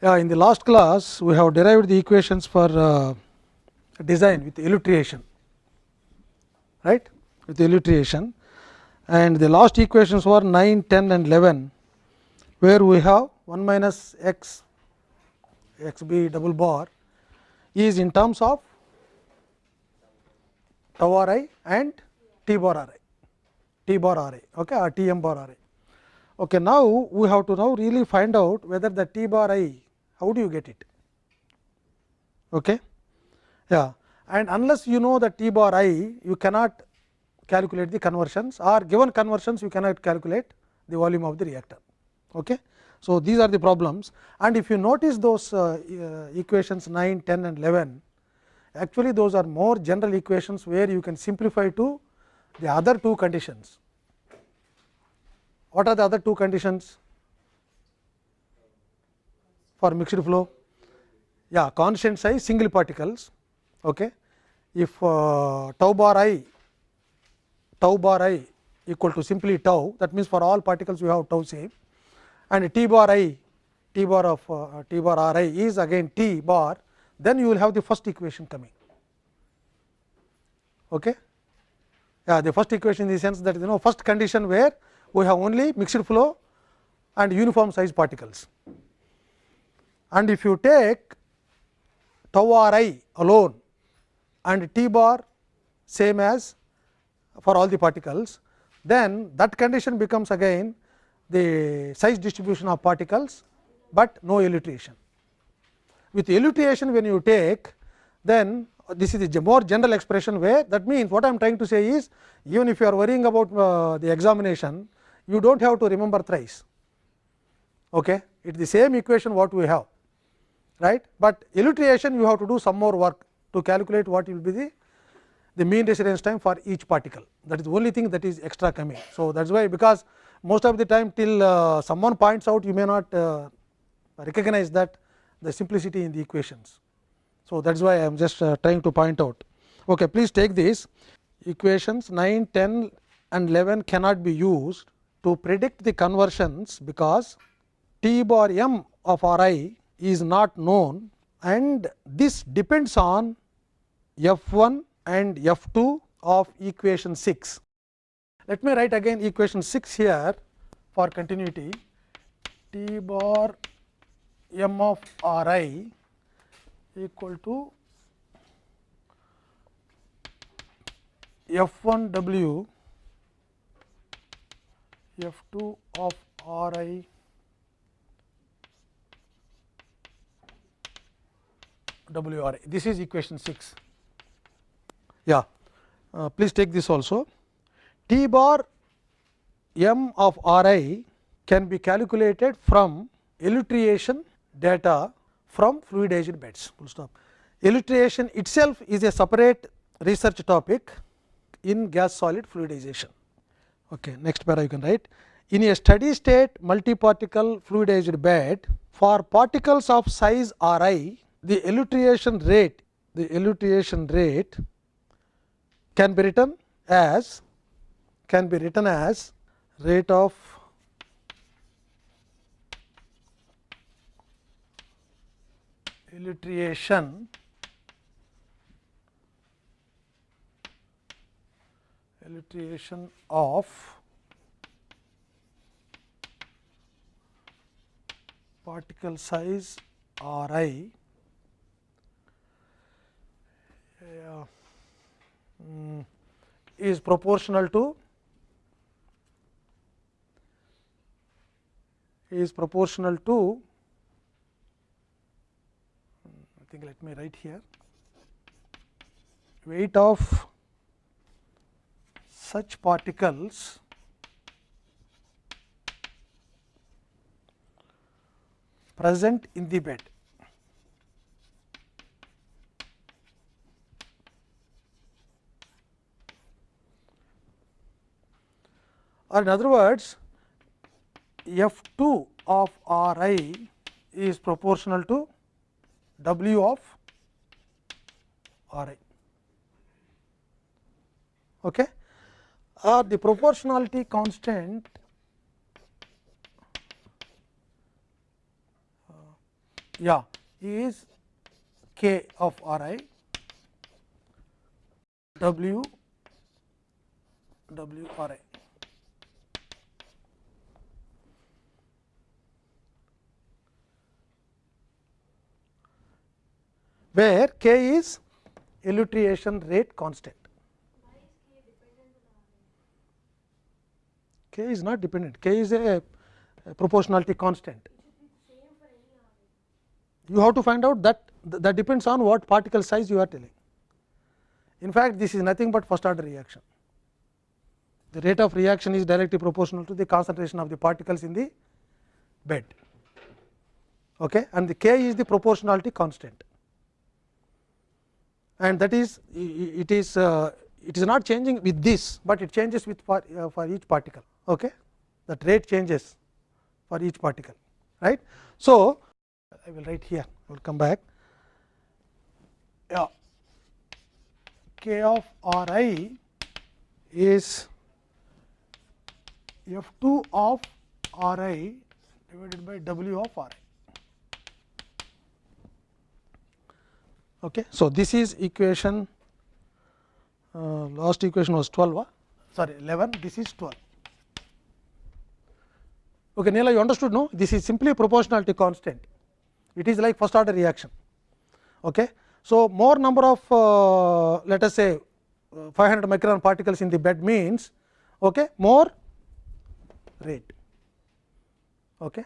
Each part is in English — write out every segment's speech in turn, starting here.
Yeah, in the last class, we have derived the equations for uh, design with elutriation, right? With elutriation, and the last equations were 9, 10 and 11, where we have 1 minus x x b double bar is in terms of tau r i and t bar r i, t bar r i, okay, or t m bar r i. Okay, now we have to now really find out whether the t bar i how do you get it? Okay? Yeah. And unless you know the t bar i, you cannot calculate the conversions or given conversions you cannot calculate the volume of the reactor. Okay? So, these are the problems and if you notice those uh, uh, equations 9, 10 and 11, actually those are more general equations where you can simplify to the other two conditions. What are the other two conditions? For mixed flow yeah constant size single particles okay if uh, tau bar i tau bar i equal to simply tau that means for all particles you have tau same and t bar i t bar of uh, t bar r i is again t bar then you will have the first equation coming okay yeah the first equation in the sense that you know first condition where we have only mixed flow and uniform size particles and if you take tau r i alone and t bar same as for all the particles, then that condition becomes again the size distribution of particles, but no elutriation. With elutriation when you take then this is the more general expression where that means what I am trying to say is even if you are worrying about uh, the examination you do not have to remember thrice. Okay. It is the same equation what we have right, but elutriation you have to do some more work to calculate what will be the the mean residence time for each particle that is the only thing that is extra coming. So, that is why because most of the time till uh, someone points out you may not uh, recognize that the simplicity in the equations. So, that is why I am just uh, trying to point out. Okay, please take this equations 9, 10 and 11 cannot be used to predict the conversions because T bar m of R i is not known and this depends on f 1 and f 2 of equation 6. Let me write again equation 6 here for continuity t bar m of r i equal to f 1 w f 2 of r i W R I. This is equation 6. Yeah, uh, please take this also. T bar m of R i can be calculated from elutriation data from fluidized beds. Full stop. Elutriation itself is a separate research topic in gas solid fluidization. Okay, next para you can write. In a steady state multiparticle fluidized bed for particles of size R i the elutriation rate the elutriation rate can be written as can be written as rate of elutriation elutriation of particle size r i um, is proportional to? Is proportional to? I think let me write here. Weight of such particles present in the bed. Or in other words f 2 of r i is proportional to w of r i. Okay. Or the proportionality constant uh, yeah is k of r i w w r i. where k is elutriation rate constant. K is not dependent, K is a, a proportionality constant. You have to find out that that depends on what particle size you are telling. In fact, this is nothing but first order reaction. The rate of reaction is directly proportional to the concentration of the particles in the bed okay, and the k is the proportionality constant and that is it is uh, it is not changing with this, but it changes with for, uh, for each particle okay. that rate changes for each particle right. So, I will write here I will come back yeah, k of r i is f 2 of r i divided by w of r i. Okay. So, this is equation uh, last equation was 12 uh, sorry 11 this is 12. Okay, Neela you understood no this is simply a proportionality constant it is like first order reaction. Okay. So, more number of uh, let us say uh, 500 micron particles in the bed means okay, more rate okay,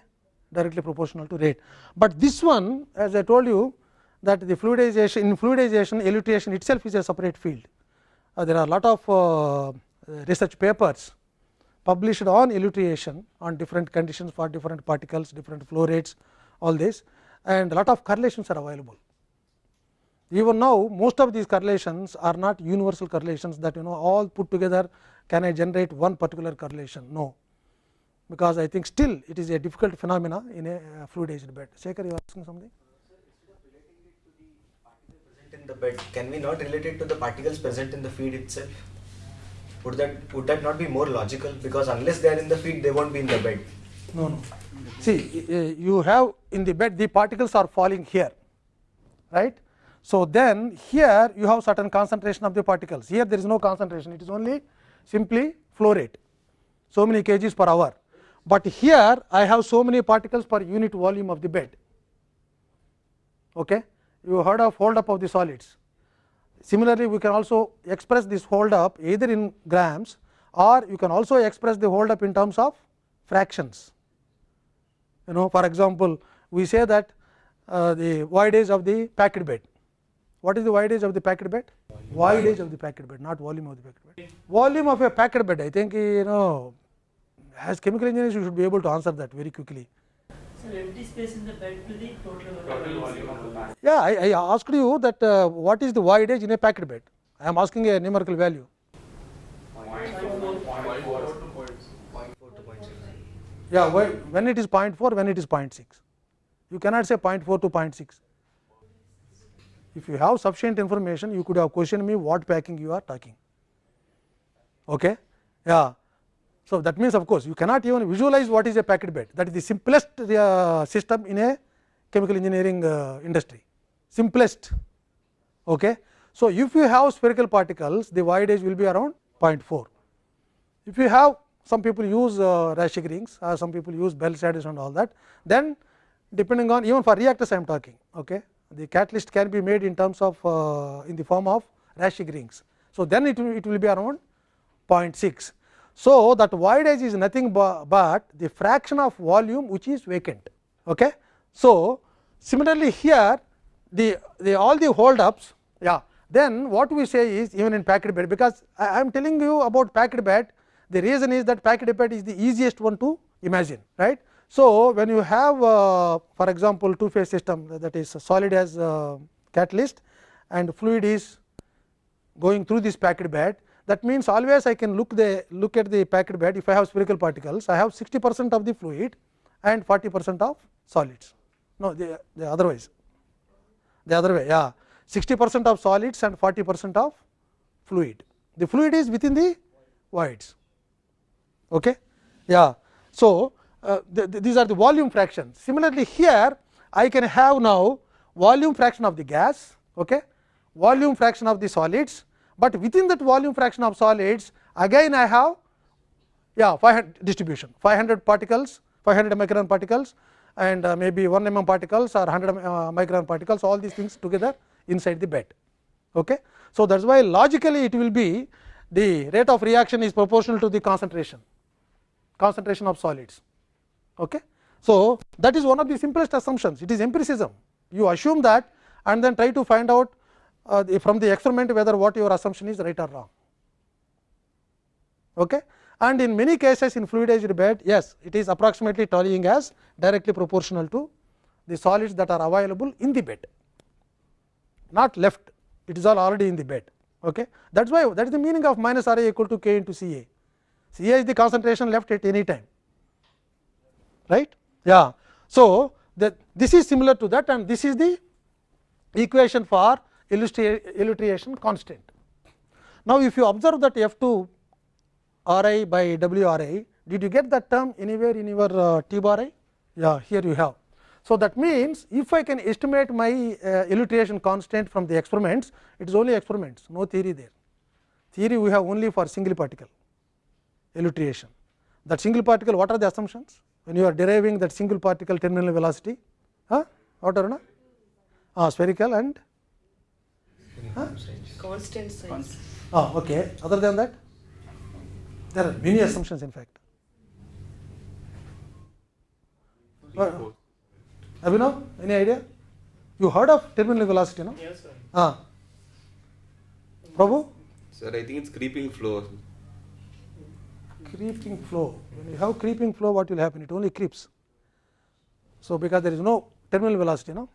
directly proportional to rate. But this one as I told you that the fluidization in fluidization elutriation itself is a separate field. Uh, there are a lot of uh, research papers published on elutriation on different conditions for different particles, different flow rates all this and a lot of correlations are available. Even now most of these correlations are not universal correlations that you know all put together can I generate one particular correlation no, because I think still it is a difficult phenomena in a fluidized bed. Shekhar you are asking something? In the bed, can we not relate it to the particles present in the feed itself? Would that would that not be more logical? Because unless they are in the feed, they won't be in the bed. No, no. See, you have in the bed the particles are falling here, right? So then here you have certain concentration of the particles. Here there is no concentration; it is only simply flow rate, so many kgs per hour. But here I have so many particles per unit volume of the bed. Okay you heard of hold up of the solids. Similarly, we can also express this hold up either in grams or you can also express the hold up in terms of fractions. You know for example, we say that uh, the voidage of the packed bed. What is the voidage of the packed bed? Voidage of the packed bed, not volume of the packed bed. Volume of a packed bed, I think you know as chemical engineers you should be able to answer that very quickly. So, empty space in the bed to the total, total volume of the bag. Yeah, I, I asked you that uh, what is the voidage in a packed bed. I am asking a numerical value. Yeah, when it is 0.4, when it is 0.6. You cannot say 0.4 to 0.6. If you have sufficient information, you could have questioned me what packing you are talking. Okay? Yeah. So, that means of course, you cannot even visualize what is a packed bed that is the simplest uh, system in a chemical engineering uh, industry simplest. Okay. So, if you have spherical particles the voidage will be around 0.4. If you have some people use uh, rings or some people use Berl saddles and all that then depending on even for reactors I am talking okay, the catalyst can be made in terms of uh, in the form of Raschig rings. So, then it will, it will be around 0.6 so, that voidage is nothing but the fraction of volume which is vacant. Okay. So, similarly here the, the all the hold ups yeah then what we say is even in packed bed because I am telling you about packed bed the reason is that packed bed is the easiest one to imagine right. So, when you have uh, for example, two phase system that is solid as uh, catalyst and fluid is going through this packed bed that means, always I can look the look at the packed bed. If I have spherical particles I have 60 percent of the fluid and 40 percent of solids. No the, the otherwise the other way yeah. 60 percent of solids and 40 percent of fluid. The fluid is within the voids. Okay? Yeah. So uh, the, the, these are the volume fractions similarly here I can have now volume fraction of the gas, okay, volume fraction of the solids, but within that volume fraction of solids again I have yeah 500 distribution 500 particles 500 micron particles and uh, maybe 1 mm particles or 100 uh, micron particles all these things together inside the bed. Okay. So, that is why logically it will be the rate of reaction is proportional to the concentration concentration of solids. Okay. So, that is one of the simplest assumptions it is empiricism you assume that and then try to find out uh, the, from the experiment whether what your assumption is right or wrong. Okay. And in many cases in fluidized bed yes it is approximately tallying as directly proportional to the solids that are available in the bed not left it is all already in the bed. Okay. That is why that is the meaning of minus R A equal to k into C A. C A is the concentration left at any time right. Yeah. So, that this is similar to that and this is the equation for elutriation constant. Now, if you observe that f 2 r i by w r i, did you get that term anywhere in your uh, t bar i? Yeah, here you have. So, that means, if I can estimate my uh, constant from the experiments, it is only experiments, no theory there. Theory we have only for single particle elutriation. That single particle, what are the assumptions? When you are deriving that single particle terminal velocity, huh? what are not? Ah, spherical and huh? constant size. Ah, okay. Other than that, there are many assumptions in fact. Uh, Abhinav, any idea? You heard of terminal velocity, no? Yes, sir. Ah. Prabhu? Sir, I think it's creeping flow. Creeping flow. When you have creeping flow, what will happen? It only creeps. So, because there is no terminal velocity, no?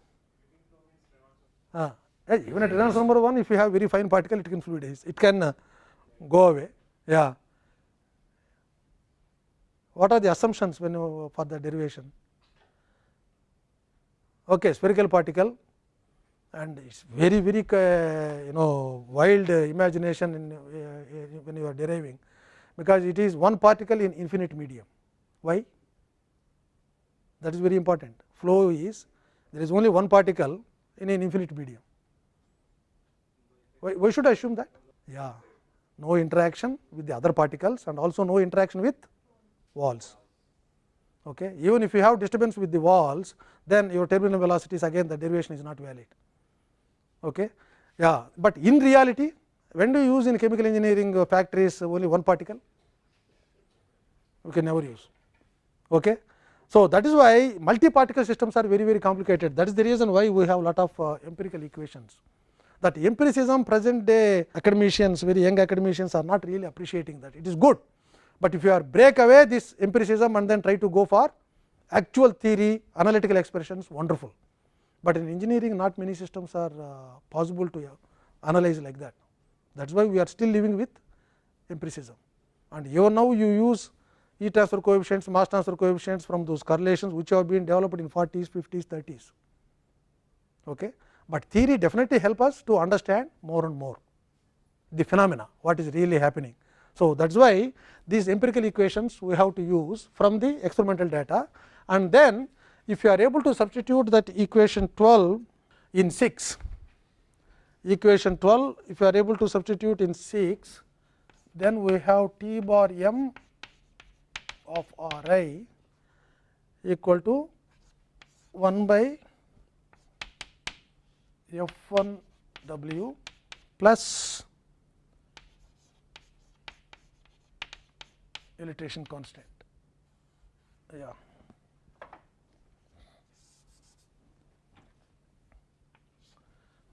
Ah. Even at Reynolds number 1, if you have very fine particle, it can fluidize, it can uh, go away. Yeah. What are the assumptions when you, for the derivation? Okay, spherical particle and it is very very uh, you know wild uh, imagination in, uh, when you are deriving, because it is one particle in infinite medium. Why? That is very important. Flow is there is only one particle in an infinite medium. Why, why should I assume that? Yeah, no interaction with the other particles and also no interaction with walls. Okay. Even if you have disturbance with the walls, then your terminal velocities again the derivation is not valid. Okay. Yeah, but in reality, when do you use in chemical engineering factories only one particle? You can never use. Okay. So, that is why multi particle systems are very very complicated. That is the reason why we have lot of uh, empirical equations. That empiricism present day academicians, very young academicians are not really appreciating that. It is good, but if you are break away this empiricism and then try to go for actual theory, analytical expressions, wonderful. But in engineering, not many systems are uh, possible to uh, analyze like that. That is why we are still living with empiricism. And even now you use heat transfer coefficients, mass transfer coefficients from those correlations which have been developed in 40s, 50s, 30s. Okay. But theory definitely help us to understand more and more the phenomena, what is really happening. So, that is why these empirical equations we have to use from the experimental data and then if you are able to substitute that equation 12 in 6, equation 12 if you are able to substitute in 6, then we have t bar m of r i equal to 1 by f 1 w plus elutriation constant. Yeah.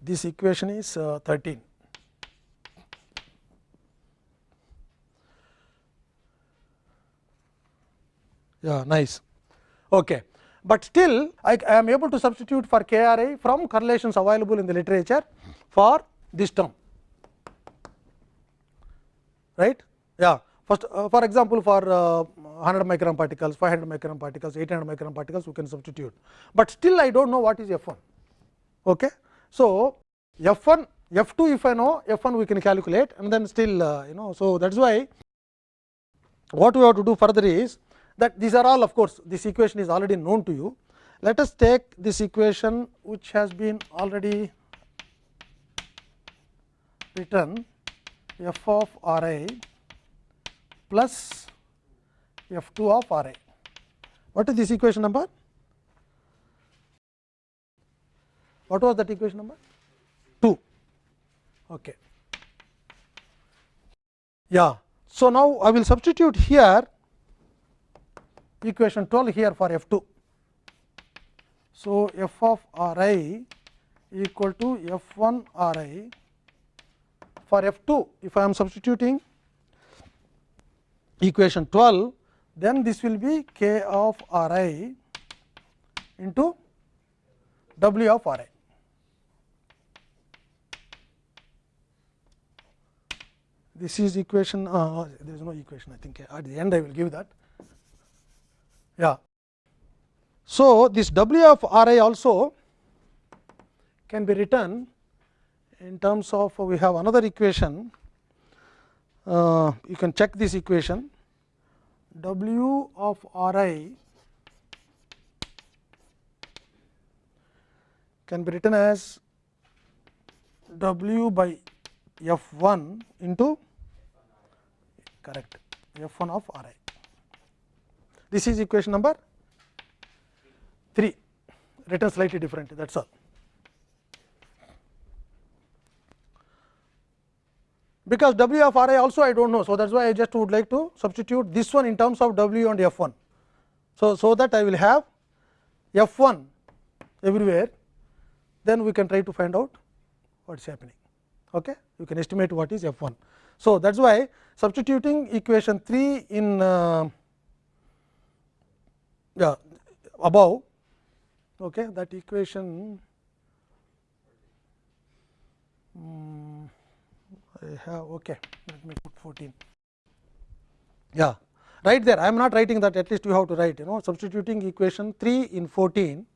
This equation is uh, 13. Yeah, nice. Okay. But still I, I am able to substitute for KRI from correlations available in the literature for this term, right. Yeah. First, uh, for example, for uh, 100 micron particles, 500 micron particles, 800 micron particles, we can substitute, but still I dont know what is f 1. Okay. So, f 1, f 2 if I know, f 1 we can calculate and then still uh, you know. So, thats why what we have to do further is that these are all of course, this equation is already known to you. let us take this equation which has been already written f of r i plus f 2 of r i. What is this equation number? What was that equation number? 2. Okay. Yeah. So, now I will substitute here equation 12 here for f 2. So, f of r i equal to f 1 r i for f 2 if I am substituting equation 12 then this will be k of r i into w of r i. This is equation uh, there is no equation I think at the end I will give that. Yeah. So, this w of r i also can be written in terms of we have another equation uh, you can check this equation w of r i can be written as w by f 1 into correct f 1 of r i. This is equation number 3 written slightly different that is all. Because w of r i also I do not know. So, that is why I just would like to substitute this one in terms of w and f 1. So, so that I will have f 1 everywhere then we can try to find out what is happening. Okay? You can estimate what is f 1. So, that is why substituting equation 3 in uh, yeah, above. Okay, that equation um, I have okay, let me put 14. Yeah, right there. I am not writing that at least you have to write you know substituting equation 3 in 14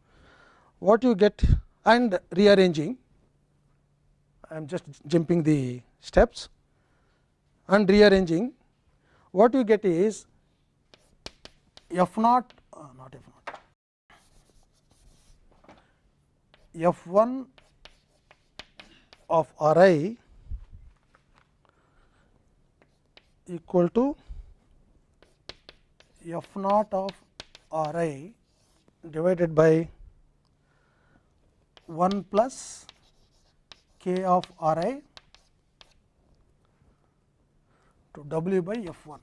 what you get and rearranging. I am just jumping the steps. And rearranging. What you get is f naught not f f 1 of r i equal to f naught of r i divided by 1 plus k of r i to w by f 1.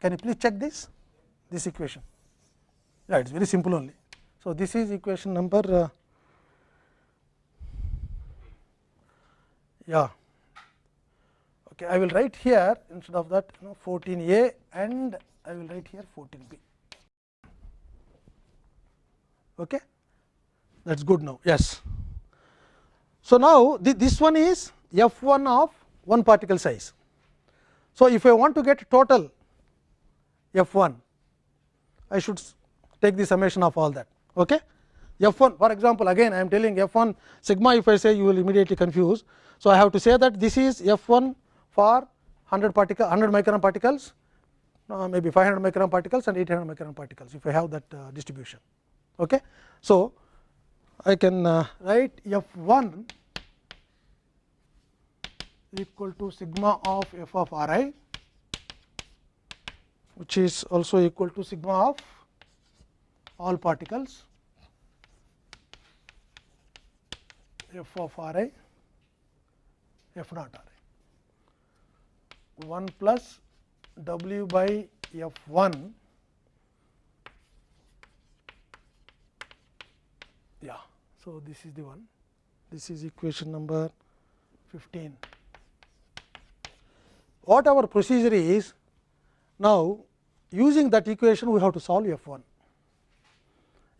Can you please check this this equation? Yeah, it is very simple only. So, this is equation number uh, yeah. Okay I will write here instead of that you know 14 a and I will write here 14 b. Okay? That is good now. Yes. So now th this one is f 1 of one particle size. So if I want to get total f 1 I should take the summation of all that okay f 1 for example again I am telling f 1 sigma if I say you will immediately confuse so I have to say that this is f 1 for 100 particle 100 micron particles uh, maybe 500 micron particles and 800 micron particles if I have that uh, distribution. Okay. So, I can uh, write f 1 equal to sigma of f of r i which is also equal to sigma of all particles f of r i f naught r i 1 plus w by f 1 yeah. So, this is the one this is equation number 15. What our procedure is now using that equation we have to solve f 1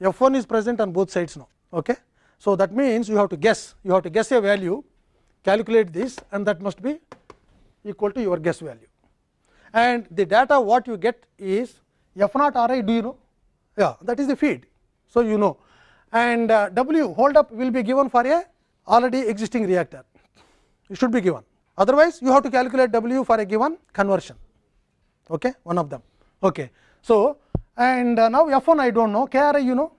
f 1 is present on both sides now. Okay. So, that means you have to guess you have to guess a value calculate this and that must be equal to your guess value and the data what you get is f naught r i do you know yeah that is the feed. So, you know and uh, w hold up will be given for a already existing reactor it should be given otherwise you have to calculate w for a given conversion okay one of them okay so and uh, now f 1 I do not know k r i you know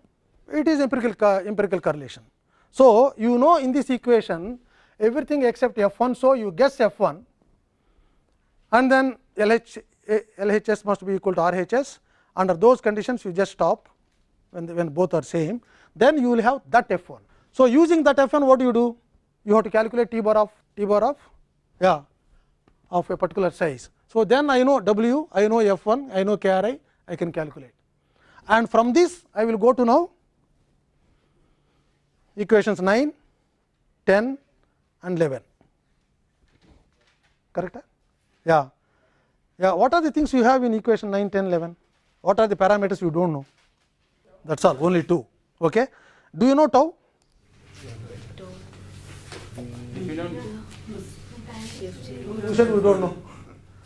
it is empirical empirical correlation. So, you know in this equation everything except f 1. So, you guess f 1 and then LH, eh, LHS must be equal to RHS under those conditions you just stop when, the, when both are same then you will have that f 1. So, using that f 1 what do you do? You have to calculate t bar of t bar of yeah of a particular size. So, then I know w, I know f 1, I know k r i, I can calculate. And from this I will go to now equations 9, 10 and 11 correct? Yeah. Yeah what are the things you have in equation 9 10 11 what are the parameters you do not know? That is all only two. Okay? Do you know tau? You don't, you said we do not know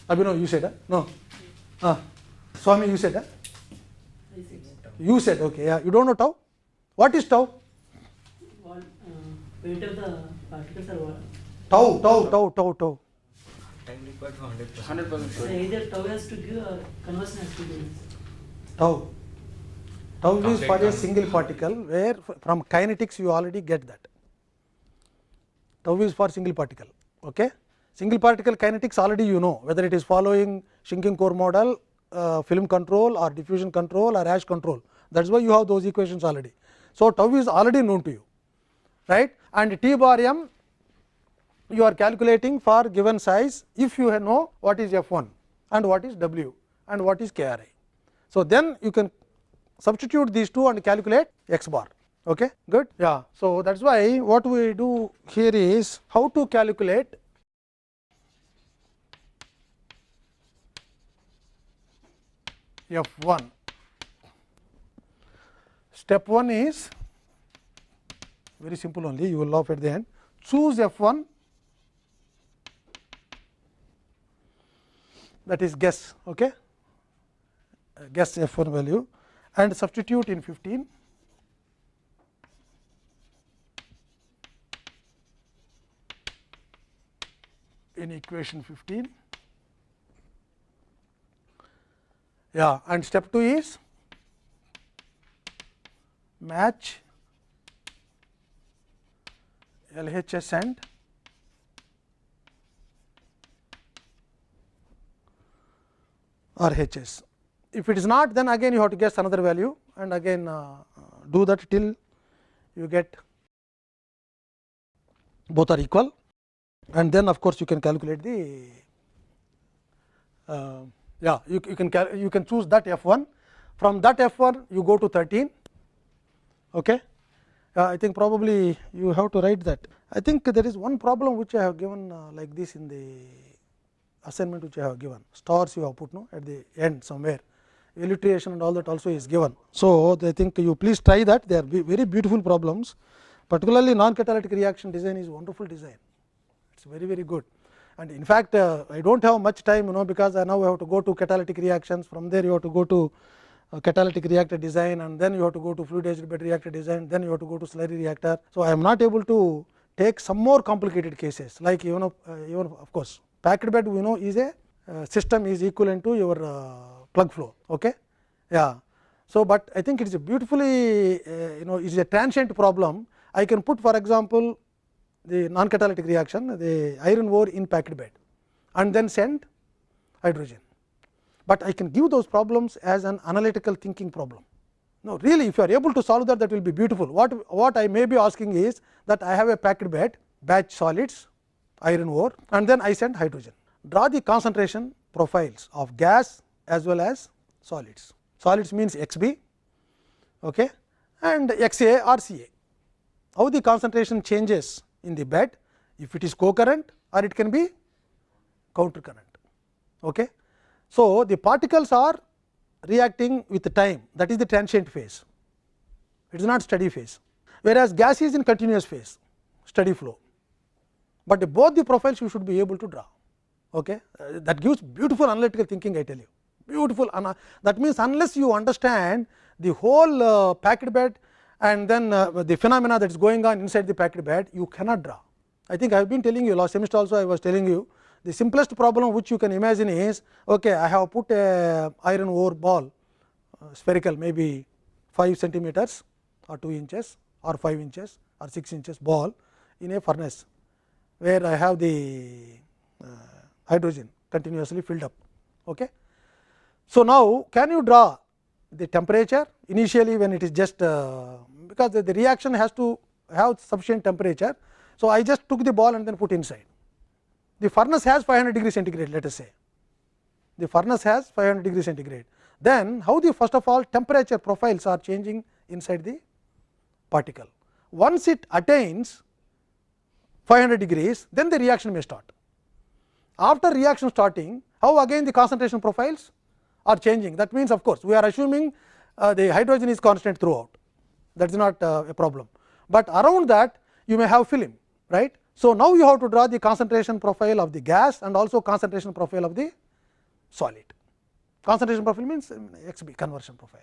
abhinav you said huh? no ah swami you said huh? you said okay yeah you do not know tau what is tau What, uh, weight of the particles are what? tau tau tau tau tau Time required for 100%. 100% sure. either tau has to give or conversion has to give. tau tau is for a single particle where from kinetics you already get that tau is for single particle okay single particle kinetics already you know whether it is following shrinking core model uh, film control or diffusion control or ash control. That is why you have those equations already. So tau is already known to you right? And t bar m you are calculating for given size if you know what is f 1 and what is w and what is k r i. So then you can substitute these two and calculate x bar okay? Good? Yeah. So that's why what we do here is how to calculate f 1 step 1 is very simple only you will laugh at the end. Choose f 1 that is guess okay? Uh, guess f 1 value. And substitute in 15 in equation 15 yeah and step 2 is match LHS and RHS. If it is not, then again you have to guess another value and again uh, do that till you get both are equal and then of course you can calculate the uh, yeah you, you can you can choose that f 1 from that f 1 you go to 13 okay? Uh, i think probably you have to write that. I think there is one problem which i have given uh, like this in the assignment which i have given. Stars you have put no at the end somewhere. Elutriation and all that also is given. So i think you please try that. They are very beautiful problems. Particularly non catalytic reaction design is wonderful design. It's very very good and in fact uh, i don't have much time you know because i now have to go to catalytic reactions. From there you have to go to uh, catalytic reactor design and then you have to go to fluidized bed reactor design then you have to go to slurry reactor. So i am not able to take some more complicated cases. Like even uh, even of course packed bed we know is a uh, system is equivalent to your uh, plug flow okay? Yeah. So but i think it is a beautifully uh, you know it is a transient problem. I can put for example the non catalytic reaction the iron ore in packed bed and then send hydrogen but I can give those problems as an analytical thinking problem. No, really, if you are able to solve that, that will be beautiful. What, what I may be asking is that I have a packed bed, batch solids, iron ore, and then I send hydrogen. Draw the concentration profiles of gas as well as solids. Solids means XB okay, and XA or CA. How the concentration changes in the bed, if it is co-current or it can be counter current. Okay. So, the particles are reacting with the time that is the transient phase, it is not steady phase, whereas gas is in continuous phase steady flow, but both the profiles you should be able to draw. Okay. Uh, that gives beautiful analytical thinking I tell you beautiful that means unless you understand the whole uh, packed bed and then uh, the phenomena that is going on inside the packed bed you cannot draw. I think I have been telling you last semester also I was telling you the simplest problem which you can imagine is okay I have put a iron ore ball uh, spherical maybe 5 centimeters or 2 inches or 5 inches or 6 inches ball in a furnace, where I have the uh, hydrogen continuously filled up. Okay. So, now can you draw the temperature initially when it is just uh, because the, the reaction has to have sufficient temperature. So, I just took the ball and then put inside. The furnace has 500 degree centigrade let us say, the furnace has 500 degree centigrade. Then how the first of all temperature profiles are changing inside the particle. Once it attains 500 degrees, then the reaction may start. After reaction starting, how again the concentration profiles are changing. That means, of course, we are assuming uh, the hydrogen is constant throughout, that is not uh, a problem. But around that you may have film, right. So, now you have to draw the concentration profile of the gas and also concentration profile of the solid. Concentration profile means um, XB conversion profile.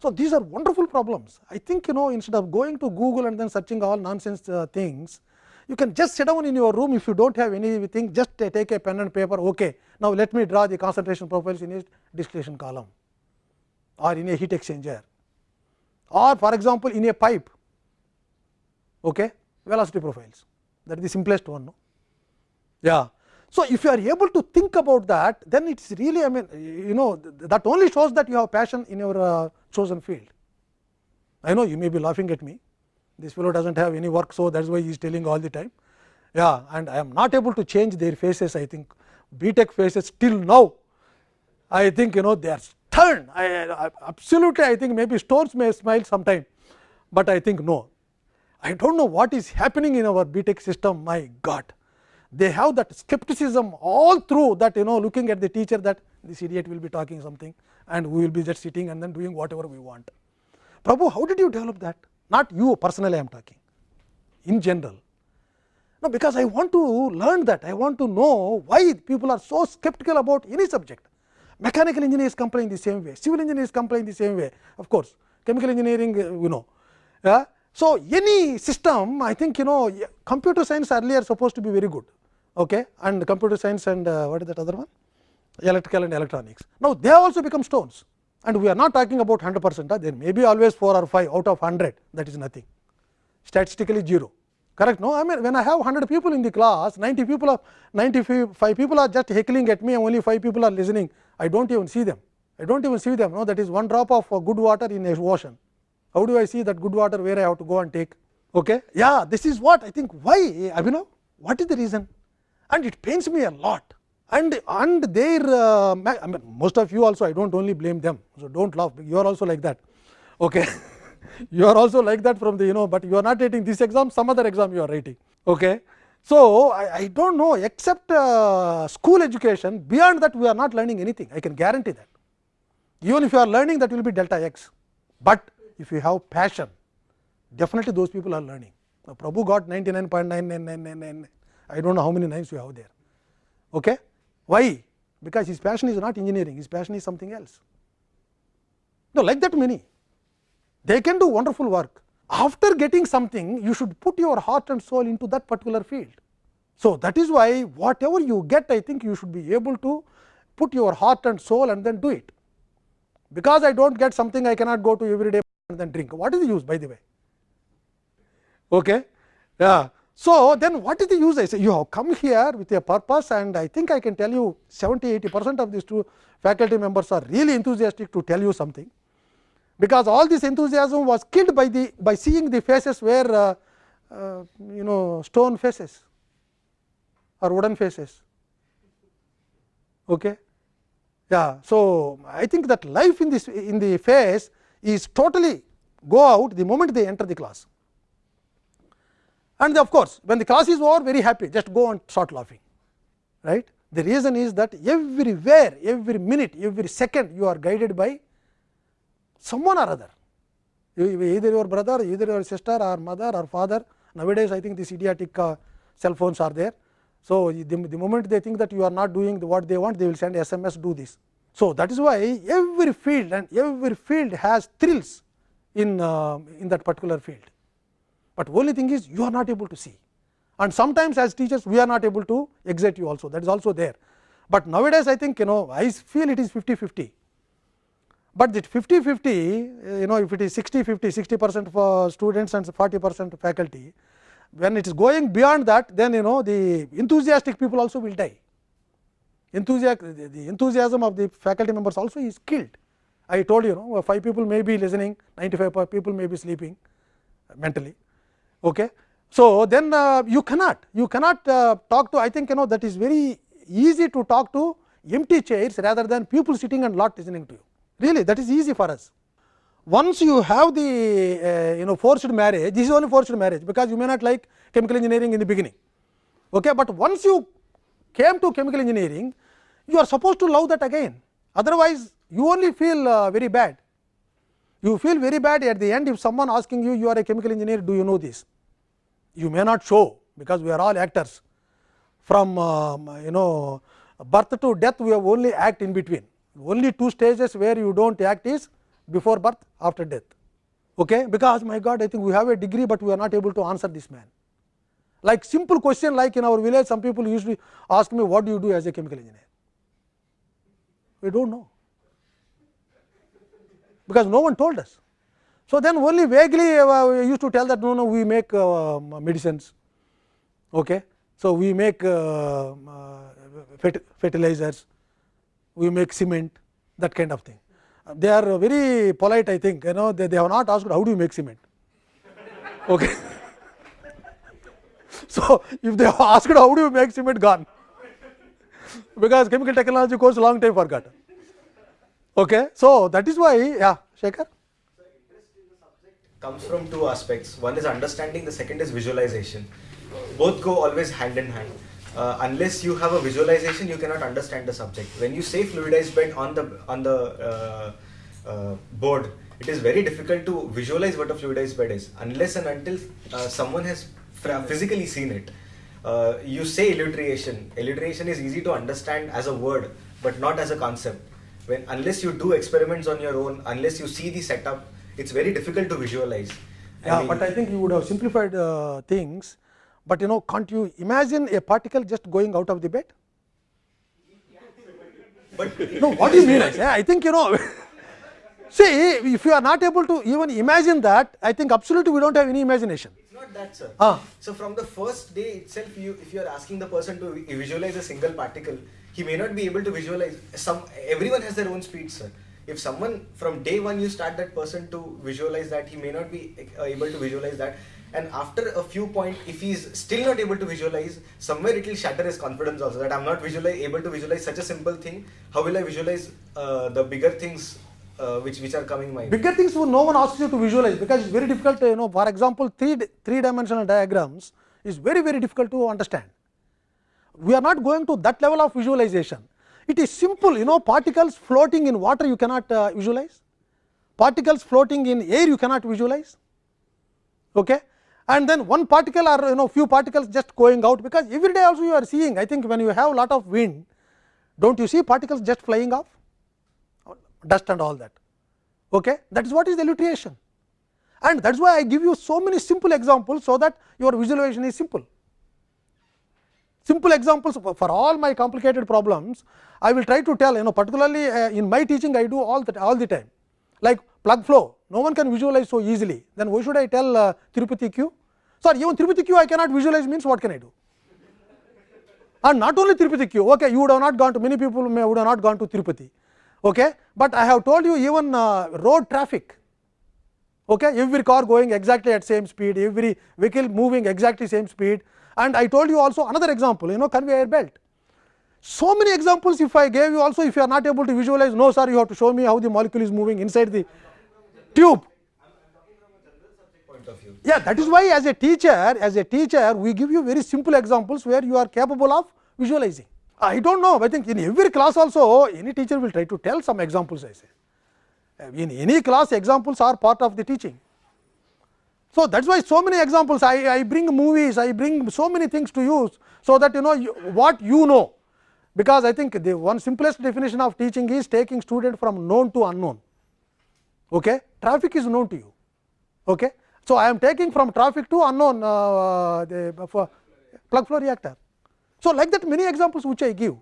So, these are wonderful problems. I think you know instead of going to Google and then searching all nonsense uh, things, you can just sit down in your room if you do not have anything just take a pen and paper ok. Now, let me draw the concentration profiles in a distillation column or in a heat exchanger or for example, in a pipe okay, velocity profiles that is the simplest one. No? Yeah. So, if you are able to think about that then it is really I mean you know that only shows that you have passion in your uh, chosen field. I know you may be laughing at me this fellow does not have any work. So, that is why he is telling all the time yeah and I am not able to change their faces I think BTech faces till now I think you know they are I, I absolutely I think maybe stones may smile sometime, but I think no I do not know what is happening in our BTech system my god. They have that skepticism all through that you know looking at the teacher that this idiot will be talking something and we will be just sitting and then doing whatever we want. Prabhu how did you develop that? Not you personally I am talking, in general. No, because I want to learn that, I want to know why people are so skeptical about any subject. Mechanical engineers complain the same way, civil engineers complain the same way, of course, chemical engineering you know. Yeah? So, any system I think you know computer science earlier supposed to be very good. Okay, and computer science and uh, what is that other one? Electrical and electronics. Now, they have also become stones. And we are not talking about 100 percent, there may be always 4 or 5 out of 100 that is nothing. Statistically 0 correct no? I mean when I have 100 people in the class 90 people are 95 people are just heckling at me and only 5 people are listening I do not even see them. I do not even see them. No that is one drop of uh, good water in a ocean. How do I see that good water where I have to go and take? Okay? Yeah this is what I think. Why? Abhinav what is the reason? And it pains me a lot. And and their uh, I mean most of you also I do not only blame them. So, do not laugh. You are also like that. Okay. you are also like that from the you know, but you are not writing this exam some other exam you are writing. Okay. So, I, I do not know except uh, school education beyond that we are not learning anything I can guarantee that even if you are learning that will be delta x, but if you have passion definitely those people are learning. Now, Prabhu got 99.9999 I do not know how many nines you have there. Okay. Why? Because his passion is not engineering, his passion is something else. No, like that many, they can do wonderful work. After getting something, you should put your heart and soul into that particular field. So, that is why whatever you get, I think you should be able to put your heart and soul and then do it. Because I do not get something, I cannot go to every day and then drink. What is the use by the way? Okay? Yeah. So, then what is the use I say you have come here with a purpose and I think I can tell you 70 80 percent of these two faculty members are really enthusiastic to tell you something, because all this enthusiasm was killed by the by seeing the faces where uh, uh, you know stone faces or wooden faces. Okay. Yeah. So, I think that life in this in the face is totally go out the moment they enter the class and of course, when the class is over very happy just go and start laughing right. The reason is that everywhere every minute every second you are guided by someone or other either your brother either your sister or mother or father nowadays I think these idiotic uh, cell phones are there. So, the, the moment they think that you are not doing the, what they want they will send SMS do this. So, that is why every field and every field has thrills in, uh, in that particular field but only thing is you are not able to see and sometimes as teachers we are not able to excite you also that is also there. But nowadays I think you know I feel it is 50 50, but the 50 50 uh, you know if it is 60 50 60 percent for students and 40 percent faculty when it is going beyond that then you know the enthusiastic people also will die. Enthusiasm the, enthusiasm of the faculty members also is killed. I told you, you know 5 people may be listening 95 people may be sleeping mentally. Okay? So then uh, you cannot you cannot uh, talk to i think you know that is very easy to talk to empty chairs rather than people sitting and not listening to you really that is easy for us. Once you have the uh, you know forced marriage this is only forced marriage because you may not like chemical engineering in the beginning. Okay but once you came to chemical engineering you are supposed to love that again. Otherwise you only feel uh, very bad. You feel very bad at the end if someone asking you you are a chemical engineer do you know this? You may not show because we are all actors. From um, you know birth to death we have only act in between only two stages where you do not act is before birth after death. Okay? Because my god i think we have a degree but we are not able to answer this man. Like simple question like in our village some people usually ask me what do you do as a chemical engineer? We do not know. Because no one told us. So, then only vaguely uh, we used to tell that no no we make uh, medicines. Okay. So, we make uh, uh fertilizers, we make cement that kind of thing. They are very polite I think you know they, they have not asked how do you make cement okay. so, if they have asked how do you make cement gone because chemical technology course long time forgotten. Okay. So, that is why yeah Shekhar comes from two aspects. One is understanding, the second is visualization. Both go always hand in hand. Uh, unless you have a visualization, you cannot understand the subject. When you say fluidized bed on the on the uh, uh, board, it is very difficult to visualize what a fluidized bed is unless and until uh, someone has physically seen it. Uh, you say elutriation. Elutriation is easy to understand as a word, but not as a concept when unless you do experiments on your own, unless you see the setup, it's very difficult to visualize. Yeah, I mean, but I think you would have simplified uh, things. But you know, can't you imagine a particle just going out of the bed? But no, what do you mean? Yeah, I think you know. see, if you are not able to even imagine that, I think absolutely we don't have any imagination. It's not that, sir. Ah. So from the first day itself, you if you are asking the person to visualize a single particle, he may not be able to visualize some everyone has their own speed sir if someone from day one you start that person to visualize that he may not be uh, able to visualize that. And after a few point if he is still not able to visualize somewhere it will shatter his confidence also that i'm not visualize able to visualize such a simple thing. How will i visualize uh, the bigger things uh, which which are coming my bigger things no one asks you to visualize because it's very difficult you know for example three three dimensional diagrams is very very difficult to understand. We are not going to that level of visualization. It is simple you know particles floating in water you cannot uh, visualize, particles floating in air you cannot visualize okay. and then one particle or you know few particles just going out because every day also you are seeing I think when you have lot of wind do not you see particles just flying off dust and all that okay. that is what is the elutriation and that is why I give you so many simple examples so that your visualization is simple. Simple examples for all my complicated problems, I will try to tell you know particularly uh, in my teaching I do all that all the time like plug flow no one can visualize so easily then why should I tell uh, Tirupati Q? Sorry even Tirupati Q I cannot visualize means what can I do? And not only Tirupati Q okay you would have not gone to many people may would have not gone to Tirupati okay, but I have told you even uh, road traffic okay, every car going exactly at same speed every vehicle moving exactly same speed and I told you also another example you know conveyor belt. So many examples if I gave you also if you are not able to visualize no sir you have to show me how the molecule is moving inside the tube. Yeah, that is why as a teacher as a teacher we give you very simple examples where you are capable of visualizing. I do not know I think in every class also any teacher will try to tell some examples I say. In any class examples are part of the teaching. So, that is why so many examples I, I bring movies, I bring so many things to use. So, that you know you, what you know, because I think the one simplest definition of teaching is taking student from known to unknown. Okay? Traffic is known to you. Okay? So, I am taking from traffic to unknown uh, the for plug flow reactor. So, like that many examples which I give.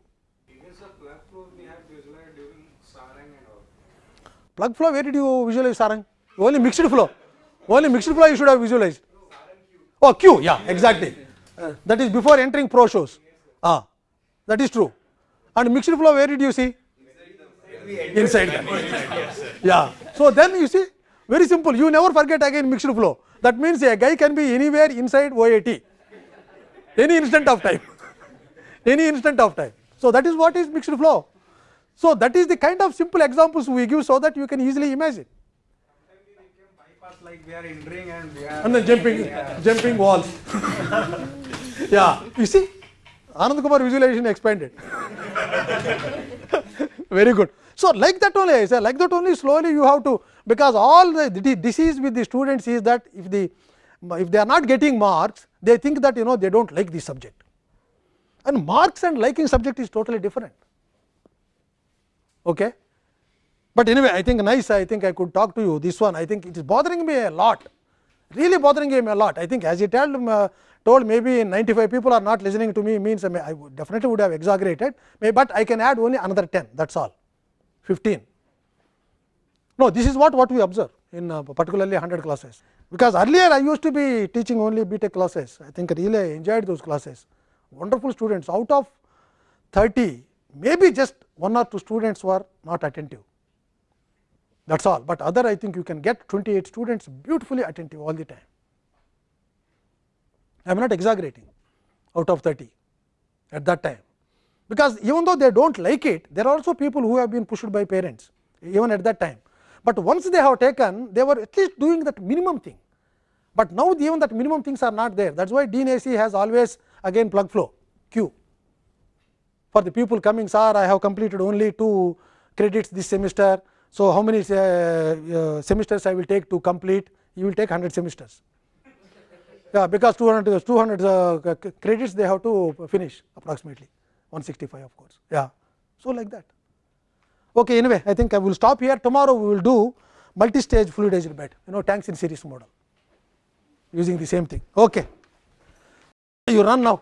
plug flow where did you visualize Sarang? Only mixed flow. Only mixed flow you should have visualized. Oh, Q, yeah, exactly. That is before entering pro shows. Ah, that is true. And mixed flow, where did you see? Inside. yeah. So then you see, very simple. You never forget again mixed flow. That means a guy can be anywhere inside OAT, any instant of time, any instant of time. So that is what is mixed flow. So that is the kind of simple examples we give so that you can easily imagine. Like we are entering and we are and then jumping jumping walls. Yeah. You see anand kumar visualization expanded. Very good. So like that only i say like that only slowly you have to because all the, the disease with the students is that if the if they are not getting marks they think that you know they don't like the subject. And marks and liking subject is totally different. Okay but anyway, I think nice. I think I could talk to you. This one, I think it is bothering me a lot. Really bothering me a lot. I think as he told, uh, told maybe 95 people are not listening to me means I, may, I would definitely would have exaggerated. May, but I can add only another 10. That's all. 15. No, this is what what we observe in uh, particularly 100 classes. Because earlier I used to be teaching only BTech classes. I think really I enjoyed those classes. Wonderful students. Out of 30, maybe just one or two students were not attentive that is all, but other I think you can get 28 students beautifully attentive all the time. I am not exaggerating out of 30 at that time, because even though they do not like it, there are also people who have been pushed by parents even at that time. But once they have taken, they were at least doing that minimum thing, but now even that minimum things are not there. That is why Dean AC has always again plug flow Q for the people coming, sir, I have completed only two credits this semester so, how many uh, uh, semesters I will take to complete? You will take 100 semesters. Yeah, because 200, 200 uh, credits they have to finish approximately 165 of course. Yeah, so like that. Okay, anyway, I think I will stop here. Tomorrow we will do multi-stage fluidized bed, you know, tanks in series model using the same thing. Okay, you run now.